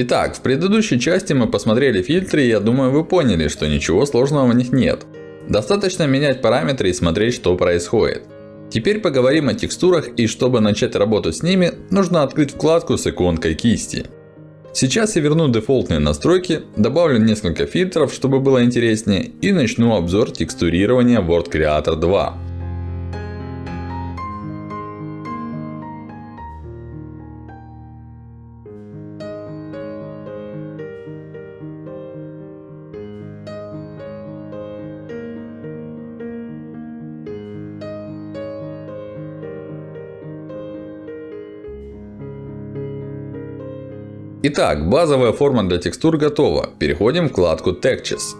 Итак, в предыдущей части мы посмотрели фильтры и я думаю вы поняли, что ничего сложного в них нет. Достаточно менять параметры и смотреть что происходит. Теперь поговорим о текстурах и чтобы начать работу с ними, нужно открыть вкладку с иконкой кисти. Сейчас я верну дефолтные настройки, добавлю несколько фильтров, чтобы было интереснее и начну обзор текстурирования Word Creator 2. Итак, базовая форма для текстур готова. Переходим в вкладку Textures.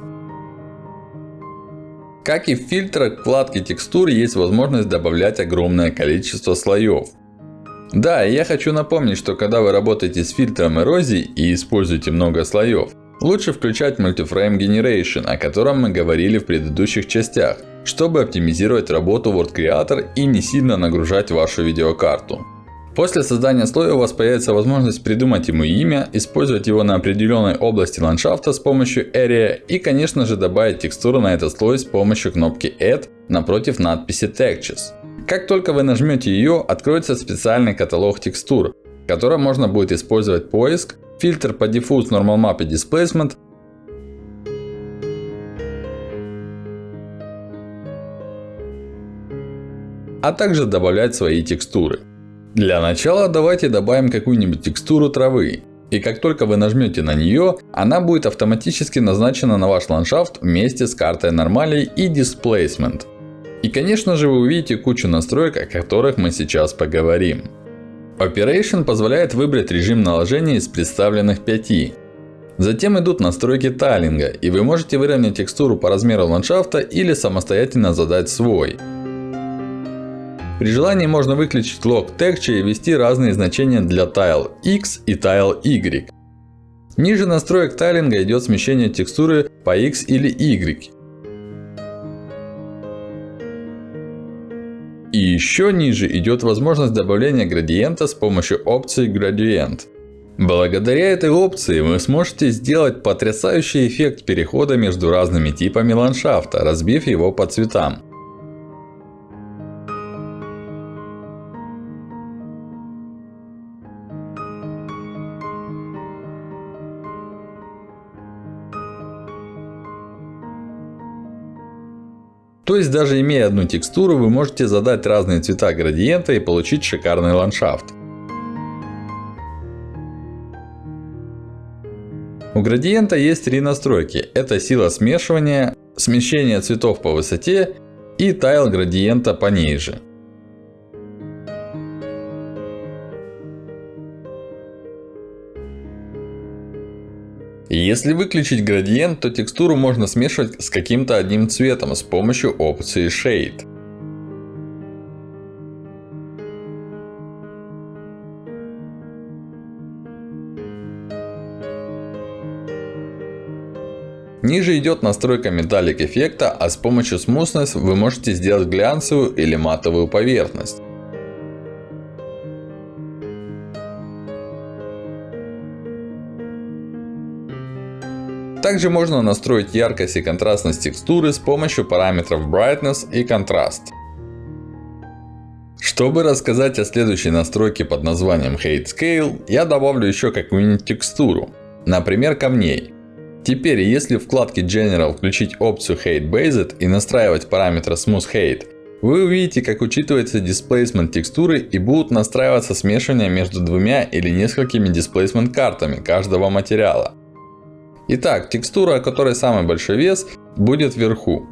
Как и в фильтрах вкладки текстур есть возможность добавлять огромное количество слоев. Да, и я хочу напомнить, что когда вы работаете с фильтром эрозии и используете много слоев, лучше включать Multiframe Generation, о котором мы говорили в предыдущих частях, чтобы оптимизировать работу Word Creator и не сильно нагружать вашу видеокарту. После создания слоя у вас появится возможность придумать ему имя, использовать его на определенной области ландшафта с помощью Area и конечно же добавить текстуру на этот слой с помощью кнопки Add напротив надписи Textures. Как только вы нажмете ее, откроется специальный каталог текстур, в котором можно будет использовать поиск, фильтр по Diffuse Normal Map Displacement, а также добавлять свои текстуры. Для начала давайте добавим какую-нибудь текстуру травы. И как только вы нажмете на нее, она будет автоматически назначена на ваш ландшафт вместе с картой нормалей и Displacement. И конечно же вы увидите кучу настроек, о которых мы сейчас поговорим. Operation позволяет выбрать режим наложения из представленных 5. Затем идут настройки тайлинга, и вы можете выровнять текстуру по размеру ландшафта или самостоятельно задать свой. При желании можно выключить лог texture и ввести разные значения для tile X и tile Y. Ниже настроек тайлинга идет смещение текстуры по X или Y. И еще ниже идет возможность добавления градиента с помощью опции Gradient. Благодаря этой опции вы сможете сделать потрясающий эффект перехода между разными типами ландшафта, разбив его по цветам. То есть, даже имея одну текстуру, вы можете задать разные цвета градиента и получить шикарный ландшафт. У градиента есть три настройки. Это сила смешивания, смещение цветов по высоте и тайл градиента пониже. Если выключить градиент, то текстуру можно смешивать с каким-то одним цветом с помощью опции Shade. Ниже идет настройка металлик эффекта, а с помощью Smoothness вы можете сделать глянцевую или матовую поверхность. Также можно настроить яркость и контрастность текстуры с помощью параметров Brightness и Contrast. Чтобы рассказать о следующей настройке под названием Height Scale, я добавлю еще какую-нибудь текстуру. Например, камней. Теперь, если в вкладке General включить опцию Height Based и настраивать параметр Smooth Height, вы увидите, как учитывается displacement текстуры и будут настраиваться смешивания между двумя или несколькими displacement картами каждого материала. Итак, текстура, у которой самый большой вес, будет вверху.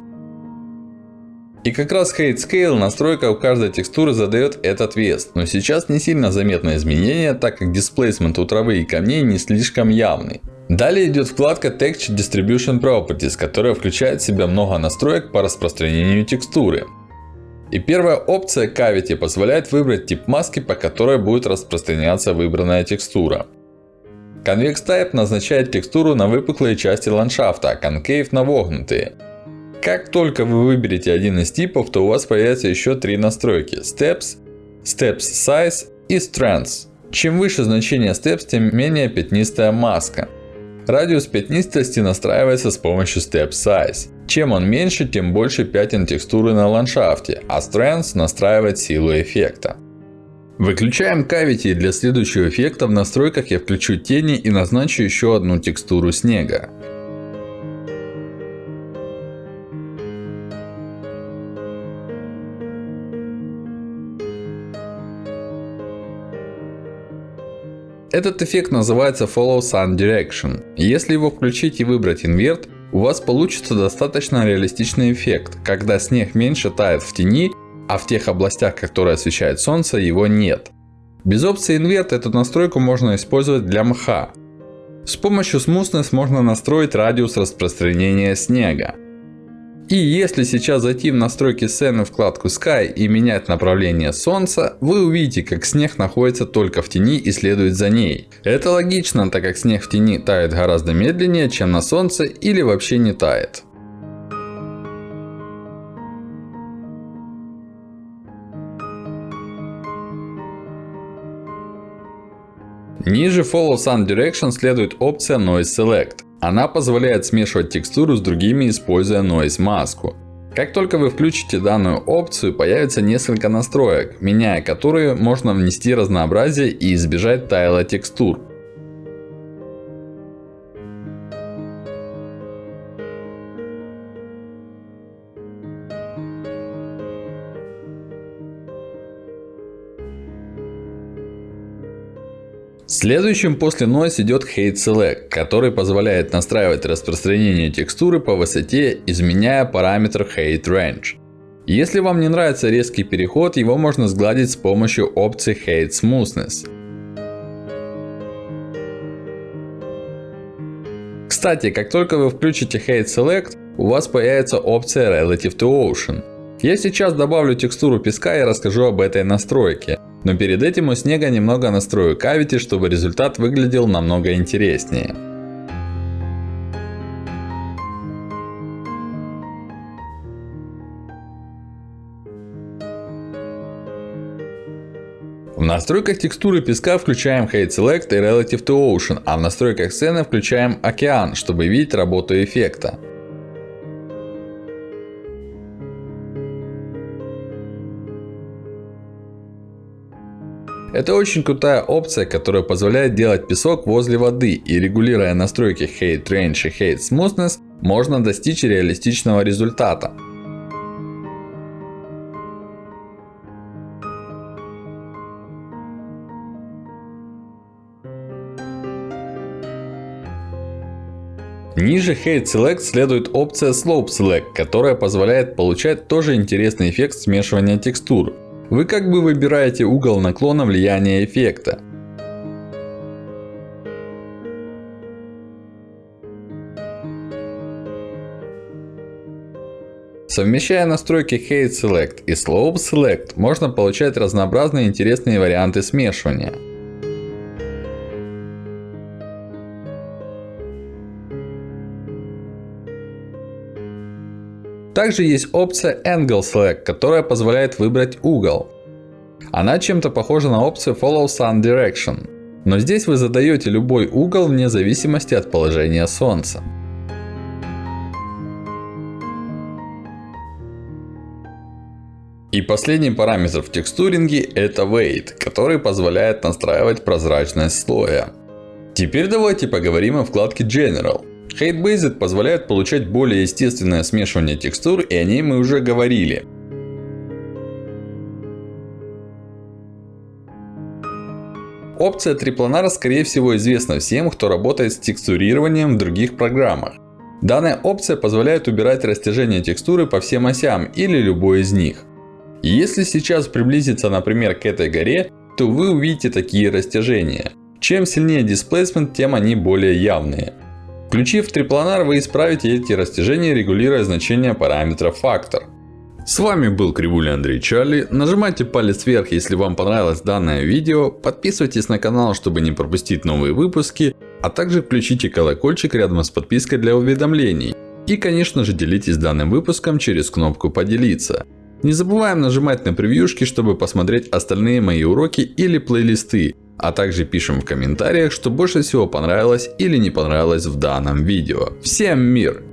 И как раз Height Scale настройка у каждой текстуры задает этот вес. Но сейчас не сильно заметно изменение, так как displacement у травы и камней не слишком явный. Далее идет вкладка Texture Distribution Properties, которая включает в себя много настроек по распространению текстуры. И первая опция Cavity позволяет выбрать тип маски, по которой будет распространяться выбранная текстура. Convex Type назначает текстуру на выпуклые части ландшафта, Concave на вогнутые. Как только вы выберете один из типов, то у вас появятся еще три настройки. Steps, Steps Size и Strength. Чем выше значение Steps, тем менее пятнистая маска. Радиус пятнистости настраивается с помощью Step Size. Чем он меньше, тем больше пятен текстуры на ландшафте, а Strength настраивает силу эффекта. Выключаем Cavity для следующего эффекта в настройках я включу тени и назначу еще одну текстуру снега. Этот эффект называется Follow Sun Direction. Если его включить и выбрать инверт, у вас получится достаточно реалистичный эффект, когда снег меньше тает в тени, а в тех областях, которые освещает солнце, его нет. Без опции инверт эту настройку можно использовать для мха. С помощью Smoothness можно настроить радиус распространения снега. И если сейчас зайти в настройки сцены вкладку Sky и менять направление солнца, вы увидите, как снег находится только в тени и следует за ней. Это логично, так как снег в тени тает гораздо медленнее, чем на солнце или вообще не тает. Ниже Follow Sun Direction следует опция Noise Select. Она позволяет смешивать текстуру с другими, используя Noise маску. Как только вы включите данную опцию, появится несколько настроек, меняя которые можно внести разнообразие и избежать тайла текстур. Следующим после Noise идет Height Select, который позволяет настраивать распространение текстуры по высоте, изменяя параметр Height Range. Если вам не нравится резкий переход, его можно сгладить с помощью опции Height Smoothness. Кстати, как только вы включите Height Select, у вас появится опция Relative to Ocean. Я сейчас добавлю текстуру песка и расскажу об этой настройке. Но перед этим у снега немного настрою кавити, чтобы результат выглядел намного интереснее. В настройках текстуры песка включаем Height Select и Relative to Ocean, а в настройках сцены включаем океан, чтобы видеть работу эффекта. Это очень крутая опция, которая позволяет делать песок возле воды и регулируя настройки Height Range и Height Smoothness, можно достичь реалистичного результата. Ниже Height Select следует опция Slope Select, которая позволяет получать тоже интересный эффект смешивания текстур. Вы как бы выбираете угол наклона влияния эффекта. Совмещая настройки Height Select и Slope Select, можно получать разнообразные интересные варианты смешивания. Также есть опция Angle Select, которая позволяет выбрать угол. Она чем-то похожа на опцию Follow Sun Direction. Но здесь вы задаете любой угол вне зависимости от положения Солнца. И последний параметр в текстуринге это Weight, который позволяет настраивать прозрачность слоя. Теперь давайте поговорим о вкладке General. Height Based позволяет получать более естественное смешивание текстур, и о ней мы уже говорили. Опция трипланара скорее всего известна всем, кто работает с текстурированием в других программах. Данная опция позволяет убирать растяжение текстуры по всем осям или любой из них. если сейчас приблизиться, например, к этой горе, то вы увидите такие растяжения. Чем сильнее displacement, тем они более явные. Включив трипланар, вы исправите эти растяжения, регулируя значение параметра фактор. С вами был Кривуля Андрей Чарли. Нажимайте палец вверх, если вам понравилось данное видео. Подписывайтесь на канал, чтобы не пропустить новые выпуски. А также включите колокольчик рядом с подпиской для уведомлений. И конечно же делитесь данным выпуском через кнопку поделиться. Не забываем нажимать на превьюшки, чтобы посмотреть остальные мои уроки или плейлисты. А также пишем в комментариях, что больше всего понравилось или не понравилось в данном видео. Всем мир!